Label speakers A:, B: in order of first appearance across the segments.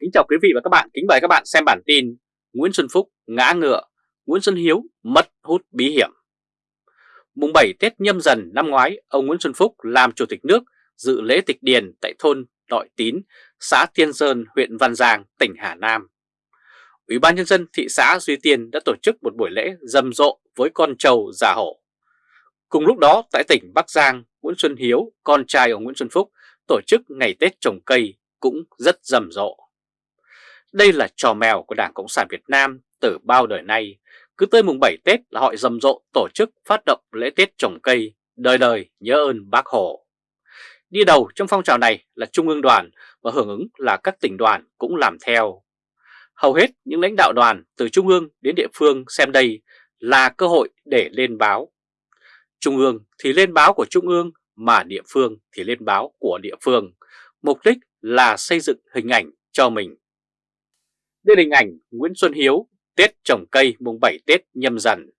A: Kính chào quý vị và các bạn, kính mời các bạn xem bản tin Nguyễn Xuân Phúc ngã ngựa, Nguyễn Xuân Hiếu mất hút bí hiểm. Mùng 7 Tết nhâm dần năm ngoái, ông Nguyễn Xuân Phúc làm chủ tịch nước dự lễ tịch điền tại thôn Đội Tín, xã Tiên Sơn, huyện Văn Giang, tỉnh Hà Nam. Ủy ban Nhân dân thị xã Duy Tiên đã tổ chức một buổi lễ rầm rộ với con trâu già hổ. Cùng lúc đó tại tỉnh Bắc Giang, Nguyễn Xuân Hiếu, con trai ông Nguyễn Xuân Phúc, tổ chức ngày Tết trồng cây cũng rất rầm rộ. Đây là trò mèo của Đảng Cộng sản Việt Nam từ bao đời nay. Cứ tới mùng 7 Tết là họ rầm rộ tổ chức phát động lễ Tết trồng cây, đời đời nhớ ơn bác Hồ. Đi đầu trong phong trào này là Trung ương đoàn và hưởng ứng là các tỉnh đoàn cũng làm theo. Hầu hết những lãnh đạo đoàn từ Trung ương đến địa phương xem đây là cơ hội để lên báo. Trung ương thì lên báo của Trung ương mà địa phương thì lên báo của địa phương. Mục đích là xây dựng hình ảnh cho mình. Đây là hình ảnh Nguyễn Xuân Hiếu Tết trồng cây mùng 7 Tết nhâm dần.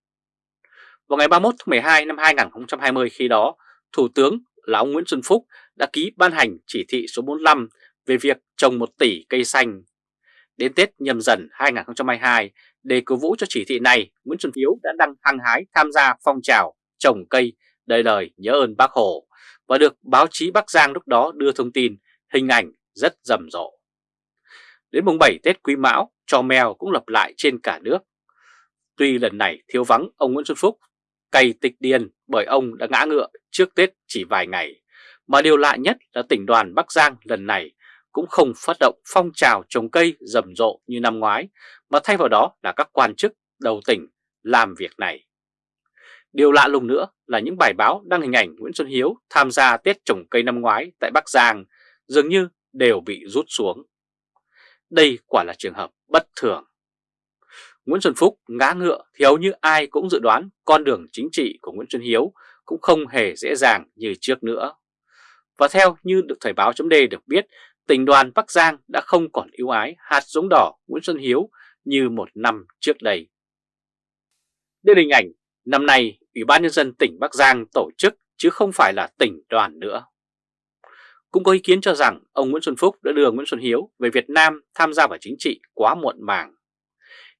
A: Vào ngày 31 tháng 12 năm 2020 khi đó, Thủ tướng là ông Nguyễn Xuân Phúc đã ký ban hành chỉ thị số 45 về việc trồng 1 tỷ cây xanh. Đến Tết nhâm dần 2022, để cổ vũ cho chỉ thị này, Nguyễn Xuân Hiếu đã đăng hăng hái tham gia phong trào trồng cây đời đời nhớ ơn bác Hồ và được báo chí Bắc Giang lúc đó đưa thông tin, hình ảnh rất rầm rộ. Đến mùng 7 Tết Quý Mão, trò mèo cũng lập lại trên cả nước. Tuy lần này thiếu vắng ông Nguyễn Xuân Phúc, cày tịch điền bởi ông đã ngã ngựa trước Tết chỉ vài ngày, mà điều lạ nhất là tỉnh đoàn Bắc Giang lần này cũng không phát động phong trào trồng cây rầm rộ như năm ngoái, mà thay vào đó là các quan chức đầu tỉnh làm việc này. Điều lạ lùng nữa là những bài báo đăng hình ảnh Nguyễn Xuân Hiếu tham gia Tết trồng cây năm ngoái tại Bắc Giang dường như đều bị rút xuống. Đây quả là trường hợp bất thường. Nguyễn Xuân Phúc ngã ngựa thì hầu như ai cũng dự đoán con đường chính trị của Nguyễn Xuân Hiếu cũng không hề dễ dàng như trước nữa. Và theo như được Thời báo chấm được biết, tỉnh đoàn Bắc Giang đã không còn ưu ái hạt giống đỏ Nguyễn Xuân Hiếu như một năm trước đây. Đây là hình ảnh năm nay Ủy ban Nhân dân tỉnh Bắc Giang tổ chức chứ không phải là tỉnh đoàn nữa. Cũng có ý kiến cho rằng ông Nguyễn Xuân Phúc đã đưa Nguyễn Xuân Hiếu về Việt Nam tham gia vào chính trị quá muộn màng.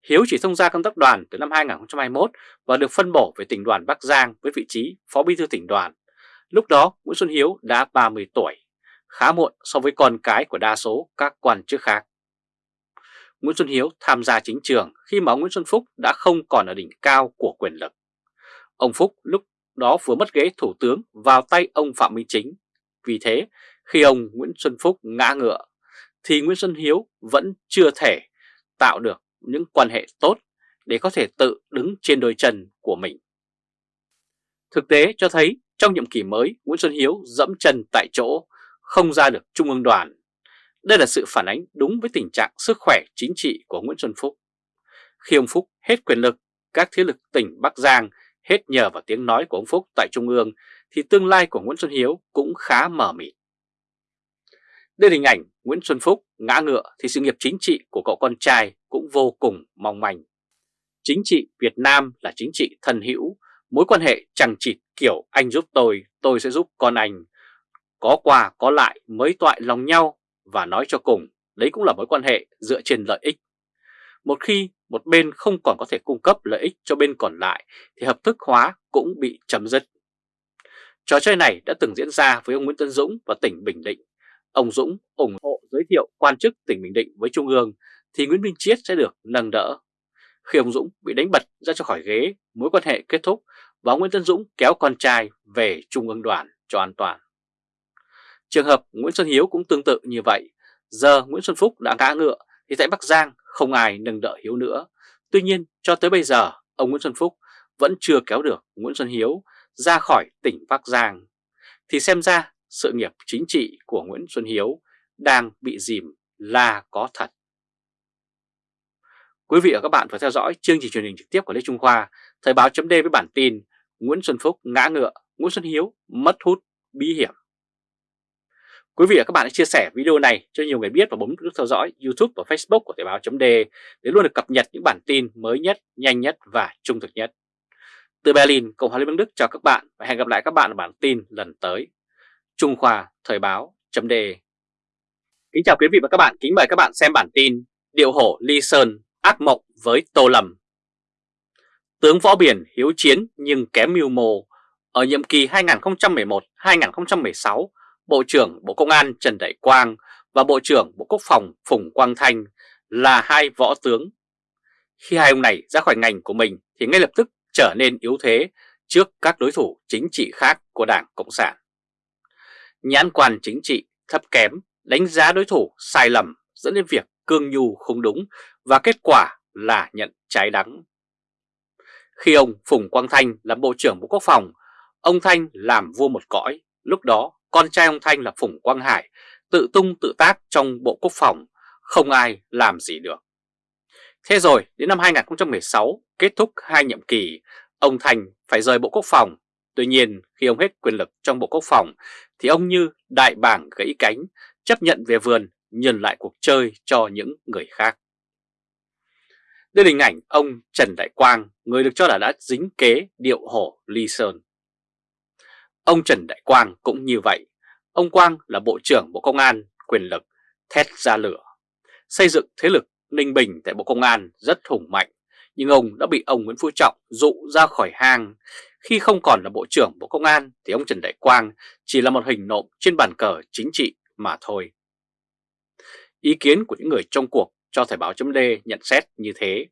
A: Hiếu chỉ thông gia công tác đoàn từ năm 2021 và được phân bổ về tỉnh đoàn Bắc Giang với vị trí Phó Bí thư tỉnh đoàn. Lúc đó Nguyễn Xuân Hiếu đã 30 tuổi, khá muộn so với con cái của đa số các quan chức khác. Nguyễn Xuân Hiếu tham gia chính trường khi mà ông Nguyễn Xuân Phúc đã không còn ở đỉnh cao của quyền lực. Ông Phúc lúc đó vừa mất ghế thủ tướng vào tay ông Phạm Minh Chính. Vì thế, khi ông Nguyễn Xuân Phúc ngã ngựa, thì Nguyễn Xuân Hiếu vẫn chưa thể tạo được những quan hệ tốt để có thể tự đứng trên đôi chân của mình. Thực tế cho thấy trong nhiệm kỳ mới, Nguyễn Xuân Hiếu dẫm chân tại chỗ, không ra được Trung ương đoàn. Đây là sự phản ánh đúng với tình trạng sức khỏe chính trị của Nguyễn Xuân Phúc. Khi ông Phúc hết quyền lực, các thế lực tỉnh Bắc Giang hết nhờ vào tiếng nói của ông Phúc tại Trung ương, thì tương lai của Nguyễn Xuân Hiếu cũng khá mờ mịt. Đây là hình ảnh Nguyễn Xuân Phúc ngã ngựa thì sự nghiệp chính trị của cậu con trai cũng vô cùng mong manh. Chính trị Việt Nam là chính trị thân hữu, mối quan hệ chẳng chịt kiểu anh giúp tôi, tôi sẽ giúp con anh. Có quà có lại mới toại lòng nhau và nói cho cùng, đấy cũng là mối quan hệ dựa trên lợi ích. Một khi một bên không còn có thể cung cấp lợi ích cho bên còn lại thì hợp thức hóa cũng bị chấm dứt. Trò chơi này đã từng diễn ra với ông Nguyễn Tân Dũng và tỉnh Bình Định ông Dũng ủng hộ giới thiệu quan chức tỉnh Bình Định với Trung ương thì Nguyễn Minh Chiết sẽ được nâng đỡ. Khi ông Dũng bị đánh bật ra cho khỏi ghế, mối quan hệ kết thúc và Nguyễn Tân Dũng kéo con trai về Trung ương đoàn cho an toàn. Trường hợp Nguyễn Xuân Hiếu cũng tương tự như vậy. Giờ Nguyễn Xuân Phúc đã ngã ngựa thì tại Bắc Giang không ai nâng đỡ Hiếu nữa. Tuy nhiên cho tới bây giờ ông Nguyễn Xuân Phúc vẫn chưa kéo được Nguyễn Xuân Hiếu ra khỏi tỉnh Bắc Giang. Thì xem ra sự nghiệp chính trị của Nguyễn Xuân Hiếu đang bị dìm là có thật. Quý vị và các bạn vừa theo dõi chương trình truyền hình trực tiếp của Lê Trung Khoa, Thời báo chấm với bản tin Nguyễn Xuân Phúc ngã ngựa, Nguyễn Xuân Hiếu mất hút bí hiểm. Quý vị và các bạn hãy chia sẻ video này cho nhiều người biết và bấm nút theo dõi YouTube và Facebook của Thời báo chấm để luôn được cập nhật những bản tin mới nhất, nhanh nhất và trung thực nhất. Từ Berlin, Cộng hòa Liên bang Đức chào các bạn và hẹn gặp lại các bạn ở bản tin lần tới. Trung Khoa Thời báo chấm Kính chào quý vị và các bạn, kính mời các bạn xem bản tin Điệu hổ Ly Sơn ác mộng với Tô Lâm Tướng Võ Biển hiếu chiến nhưng kém mưu mô Ở nhiệm kỳ 2011-2016, Bộ trưởng Bộ Công an Trần Đại Quang và Bộ trưởng Bộ Quốc phòng Phùng Quang Thanh là hai võ tướng. Khi hai ông này ra khỏi ngành của mình thì ngay lập tức trở nên yếu thế trước các đối thủ chính trị khác của Đảng Cộng sản. Nhãn quan chính trị thấp kém, đánh giá đối thủ sai lầm dẫn đến việc cương nhu không đúng và kết quả là nhận trái đắng. Khi ông Phùng Quang Thanh làm Bộ trưởng Bộ Quốc phòng, ông Thanh làm vua một cõi, lúc đó con trai ông Thanh là Phùng Quang Hải tự tung tự tác trong Bộ Quốc phòng, không ai làm gì được. Thế rồi đến năm 2016 kết thúc hai nhiệm kỳ, ông Thành phải rời Bộ Quốc phòng. Tuy nhiên khi ông hết quyền lực trong Bộ Quốc phòng thì ông như đại bảng gãy cánh, chấp nhận về vườn nhận lại cuộc chơi cho những người khác. Đây là hình ảnh ông Trần Đại Quang, người được cho là đã dính kế điệu hổ Ly Sơn. Ông Trần Đại Quang cũng như vậy. Ông Quang là Bộ trưởng Bộ Công an, quyền lực, thét ra lửa. Xây dựng thế lực Ninh Bình tại Bộ Công an rất hùng mạnh, nhưng ông đã bị ông Nguyễn Phú Trọng dụ ra khỏi hang. Khi không còn là Bộ trưởng Bộ Công an thì ông Trần Đại Quang chỉ là một hình nộm trên bàn cờ chính trị mà thôi. Ý kiến của những người trong cuộc cho Thời báo chấm nhận xét như thế.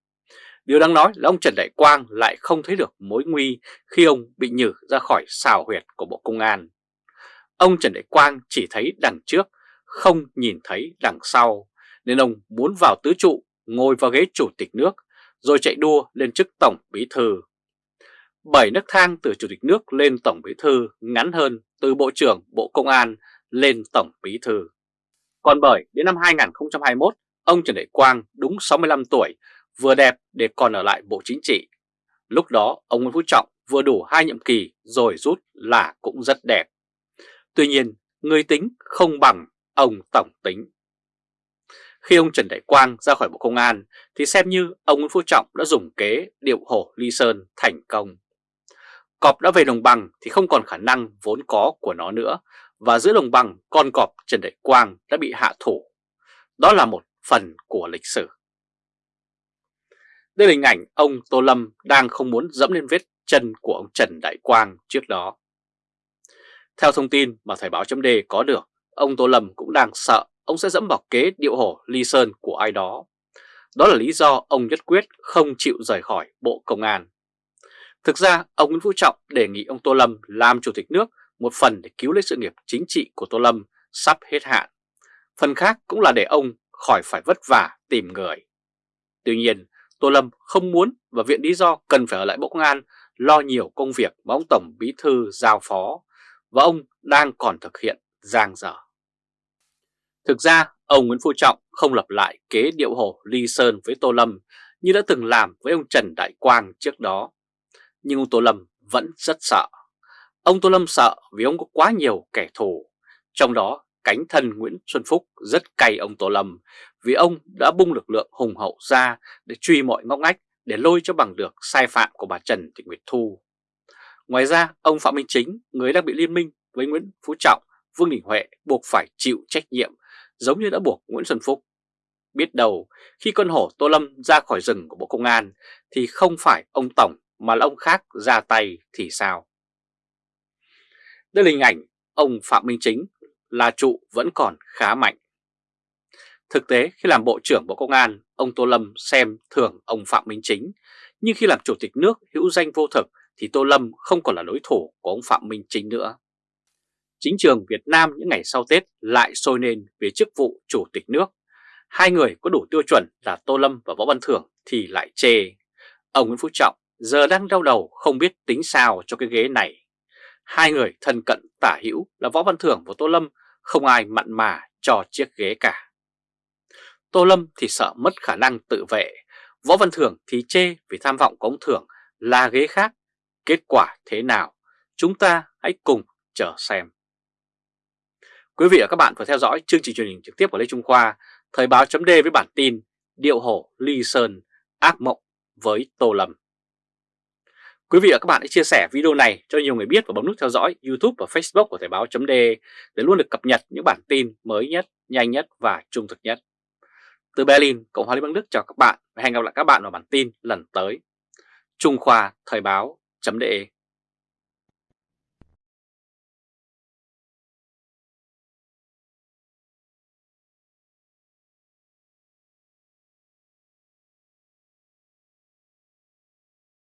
A: Điều đáng nói là ông Trần Đại Quang lại không thấy được mối nguy khi ông bị nhử ra khỏi xào huyệt của Bộ Công an. Ông Trần Đại Quang chỉ thấy đằng trước, không nhìn thấy đằng sau, nên ông muốn vào tứ trụ, ngồi vào ghế chủ tịch nước, rồi chạy đua lên chức Tổng Bí Thư. Bảy nước thang từ Chủ tịch nước lên Tổng Bí Thư ngắn hơn từ Bộ trưởng Bộ Công an lên Tổng Bí Thư. Còn bởi đến năm 2021, ông Trần Đại Quang đúng 65 tuổi, vừa đẹp để còn ở lại Bộ Chính trị. Lúc đó ông Nguyễn Phú Trọng vừa đủ hai nhiệm kỳ rồi rút là cũng rất đẹp. Tuy nhiên, người tính không bằng ông Tổng tính. Khi ông Trần Đại Quang ra khỏi Bộ Công an thì xem như ông Nguyễn Phú Trọng đã dùng kế điệu hổ ly sơn thành công. Cọp đã về đồng bằng thì không còn khả năng vốn có của nó nữa và giữa đồng bằng con cọp Trần Đại Quang đã bị hạ thủ. Đó là một phần của lịch sử. Đây là hình ảnh ông Tô Lâm đang không muốn dẫm lên vết chân của ông Trần Đại Quang trước đó. Theo thông tin mà Thời báo chấm có được, ông Tô Lâm cũng đang sợ ông sẽ dẫm vào kế điệu hổ ly sơn của ai đó. Đó là lý do ông nhất quyết không chịu rời khỏi Bộ Công an. Thực ra, ông Nguyễn Phú Trọng đề nghị ông Tô Lâm làm chủ tịch nước một phần để cứu lấy sự nghiệp chính trị của Tô Lâm sắp hết hạn. Phần khác cũng là để ông khỏi phải vất vả tìm người. Tuy nhiên, Tô Lâm không muốn và viện lý do cần phải ở lại Bộ Công an lo nhiều công việc mà ông Tổng Bí Thư giao phó và ông đang còn thực hiện giang dở. Thực ra, ông Nguyễn Phú Trọng không lập lại kế điệu hồ Ly Sơn với Tô Lâm như đã từng làm với ông Trần Đại Quang trước đó. Nhưng ông Tô Lâm vẫn rất sợ. Ông Tô Lâm sợ vì ông có quá nhiều kẻ thù, trong đó cánh thân Nguyễn Xuân Phúc rất cay ông Tô Lâm vì ông đã bung lực lượng hùng hậu ra để truy mọi ngóc ngách để lôi cho bằng được sai phạm của bà Trần Thị Nguyệt Thu. Ngoài ra, ông Phạm Minh Chính, người đang bị liên minh với Nguyễn Phú Trọng, Vương Đình Huệ buộc phải chịu trách nhiệm giống như đã buộc Nguyễn Xuân Phúc. Biết đầu, khi con hổ Tô Lâm ra khỏi rừng của Bộ Công an thì không phải ông Tổng mà là ông khác ra tay thì sao? Đây là hình ảnh ông Phạm Minh Chính là trụ vẫn còn khá mạnh. Thực tế khi làm Bộ trưởng Bộ Công an, ông Tô Lâm xem thường ông Phạm Minh Chính, nhưng khi làm Chủ tịch nước hữu danh vô thực thì Tô Lâm không còn là đối thủ của ông Phạm Minh Chính nữa. Chính trường Việt Nam những ngày sau Tết lại sôi lên về chức vụ Chủ tịch nước. Hai người có đủ tiêu chuẩn là Tô Lâm và Võ Văn Thưởng thì lại chê. Ông Nguyễn Phú Trọng giờ đang đau đầu không biết tính sao cho cái ghế này. Hai người thân cận tả hữu là Võ Văn Thưởng và Tô Lâm không ai mặn mà cho chiếc ghế cả. Tô Lâm thì sợ mất khả năng tự vệ, Võ Văn Thưởng thì chê vì tham vọng của ông Thưởng là ghế khác. Kết quả thế nào? Chúng ta hãy cùng chờ xem. Quý vị và các bạn vừa theo dõi chương trình truyền hình trực tiếp của Lê Trung Khoa, Thời báo chấm với bản tin Điệu hổ Ly Sơn ác mộng với Tô Lâm. Quý vị và các bạn hãy chia sẻ video này cho nhiều người biết và bấm nút theo dõi YouTube và Facebook của Thời báo.de để luôn được cập nhật những bản tin mới nhất, nhanh nhất và trung thực nhất. Từ Berlin, Cộng hòa Liên bang Đức chào các bạn và hẹn gặp lại các bạn vào bản tin lần tới. Trung Khoa Thời báo.de